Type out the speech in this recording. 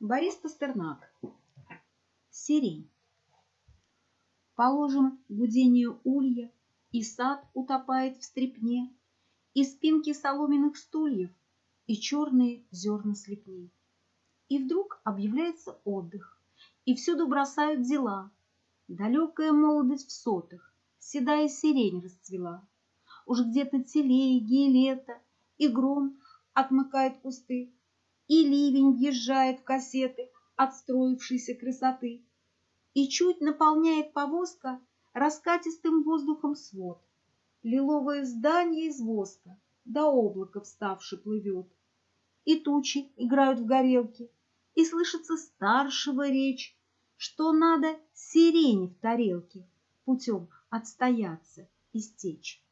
Борис Пастернак. Сирень. Положим гудение улья, И сад утопает в стрепне, И спинки соломенных стульев, И черные зерна слепней. И вдруг объявляется отдых, И всюду бросают дела. Далекая молодость в сотах, Седая сирень расцвела. Уж где-то телеги и лето, И гром отмыкает кусты, и ливень въезжает в кассеты отстроившейся красоты, И чуть наполняет повозка раскатистым воздухом свод. Лиловое здание из воска до облака вставши плывет. И тучи играют в горелке, и слышится старшего речь, Что надо сирени в тарелке путем отстояться и стечь.